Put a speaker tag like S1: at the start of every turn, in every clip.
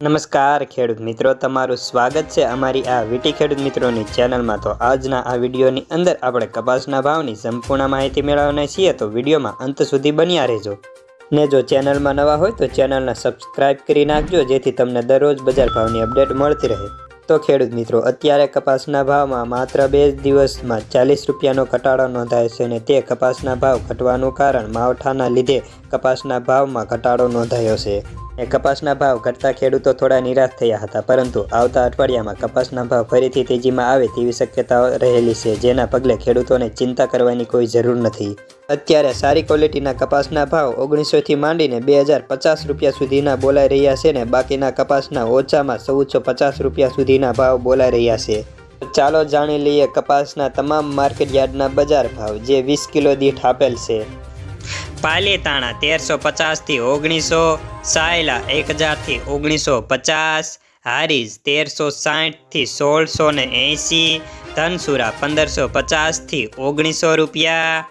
S1: નમસ્કાર ખેડૂત મિત્રો, તમારું સ્વાગત છે અમારી આ વીટી ખેડૂત મિત્રોની ચેનલમાં. તો આજના આ વિડીયોની અંદર આપણે કપાસના ભાવની સંપૂર્ણ માહિતી મેળવવાના છીએ. તો વિડીયોમાં અંત સુધી બન્યા રહેજો. ને જો ચેનલમાં નવા હોય તો ચેનલને સબસ્ક્રાઇબ કરી નાખજો, જેથી તમને દરરોજ બજાર ભાવની અપડેટ મળતી રહે. તો ખેડૂત મિત્રો, અત્યારે કપાસના ભાવમાં માત્ર બે દિવસમાં ચાલીસ રૂપિયાનો ઘટાડો નોંધાયો છે અને તે કપાસના ભાવ ઘટવાનું કારણ માવઠાના લીધે કપાસના ભાવમાં ઘટાડો નોંધાયો છે. કપાસના ભાવ ઘટતા ખેડૂતો થોડા નિરાશ થયા હતા, પરંતુ આવતા અઠવાડિયામાં કપાસના ભાવ ફરીથી તેજીમાં આવે તેવી શક્યતાઓ રહેલી છે, જેના પગલે ખેડૂતોને ચિંતા કરવાની કોઈ જરૂર નથી. અત્યારે સારી ક્વોલિટીના કપાસના ભાવ ઓગણીસોથી માંડીને બે હજાર પચાસ રૂપિયા સુધીના બોલાઈ રહ્યા છે ને બાકીના કપાસના ઓછામાં ચૌદસો પચાસ રૂપિયા સુધીના ભાવ બોલાઈ રહ્યા છે. ચાલો જાણી લઈએ કપાસના તમામ માર્કેટ યાર્ડના બજાર ભાવ, જે વીસ કિલો દીઠ આપેલ છે. પાલીતાણા તેરસો પચાસથી ઓગણીસો, સાયલા એક હજારથી ઓગણીસો પચાસ હારીઝ તેરસો સાઠથી સોળસો ને એંસી ધનસુરા પંદરસો પચાસથી ઓગણીસો રૂપિયા,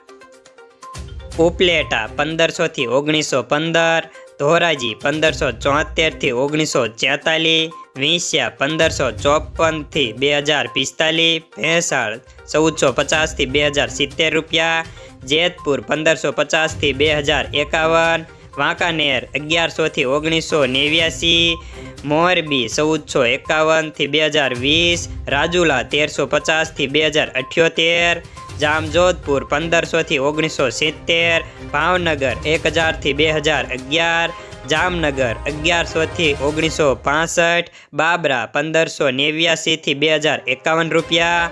S1: ઉપલેટા પંદરસોથી ઓગણીસો પંદર ધોરાજી પંદરસો ચોતેરથી ઓગણીસો છેતાલીસ, વિંસ્યા પંદરસો ચોપનથી બે હજાર પિસ્તાલીસ, ભેંસાળ ચૌદસો પચાસથી બે હજાર સિત્તેર રૂપિયા, જેતપુર પંદરસો પચાસથી બે હજાર એકાવન, વાંકાનેર અગિયારસોથી ઓગણીસો નેવ્યાસી, મોરબી ચૌદસો એકાવનથી બે હજાર વીસ, રાજુલા તેરસો પચાસથી બે હજાર અઠ્યોતેર, જામજોધપુર પંદરસોથી ઓગણીસો સિત્તેર ભાવનગર એક હજારથી બે હજાર અગિયાર, જામનગર અગિયારસોથી ઓગણીસો પાસઠ, બાબરા પંદરસો નેવ્યાસીથી બે હજાર એકાવન રૂપિયા.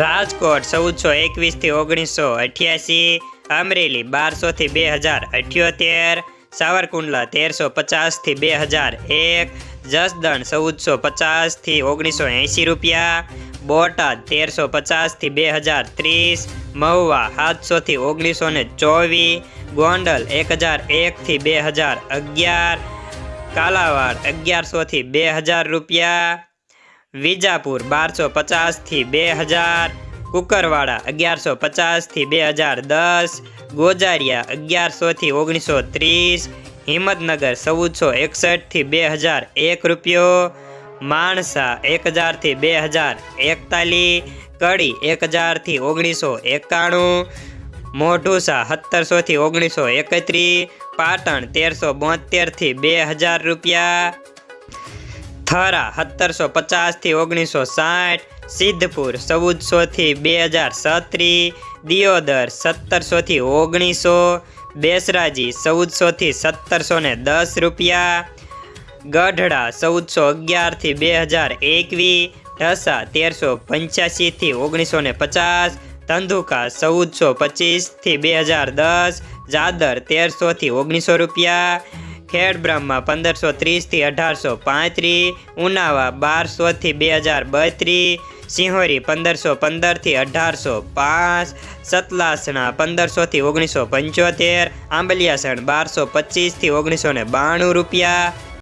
S1: રાજકોટ ચૌદસો એકવીસથી ઓગણીસો અઠ્યાસી, અમરેલી બારસોથી બે હજાર અઠ્યોતેર, સાવરકુંડલા તેરસો પચાસથી બે હજાર એક જસદણ ચૌદસો પચાસથી ઓગણીસો એંસી રૂપિયા, બોટાદ તેરસો પચાસથી બે હજાર ત્રીસ, મહુવા સાતસોથી ઓગણીસો ને ચોવીસ, ગોંડલ એક હજાર એકથી બે હજાર અગિયાર, કાલાવાડ અગિયારસોથી બે હજાર રૂપિયા, વિજાપુર બારસો પચાસથી બે હજાર, કુકરવાડા અગિયારસો પચાસથી બે હજાર દસ, ગોજારિયા અગિયારસોથી ઓગણીસો ત્રીસ હિંમતનગર ચૌદસો એકસઠથી બે હજાર એક રૂપિયો, માણસા એક હજારથી બે હજાર એકતાલીસ કડી એક હજારથી ઓગણીસો એકાણું, મોઢુસા સત્તરસોથી ઓગણીસો એકત્રીસ પાટણ તેરસો બોતેરથી બે હજાર રૂપિયા, થરા સત્તરસો પચાસથી ઓગણીસો સાઠ, સિદ્ધપુર ચૌદસોથી બે હજાર સત્રીસ દિયોદર સત્તરસોથી ઓગણીસો બેસરાજી ચૌદસોથી સત્તરસો ને દસ રૂપિયા. ગઢડા ચૌદસો અગિયારથી બે હજાર એકવીસ ઢસા તેરસો પંચ્યાસીથી ઓગણીસો ને પચાસ. ધંધુકા ચૌદસો પચીસથી બે હજાર દસ. જાદર તેરસોથી ઓગણીસો રૂપિયા. ખેડબ્રહ્મા પંદરસો ત્રીસથી અઢારસો પાંત્રીસ ઉનાવા બારસોથી બે હજાર બત્રીસ સિંહોરી પંદરસો પંદરથી અઢારસો પાંચ, સતલાસણા પંદરસોથી ઓગણીસો પંચોતેર, આંબલિયાસણ બારસો પચીસથી ઓગણીસો ને બાણું રૂપિયા.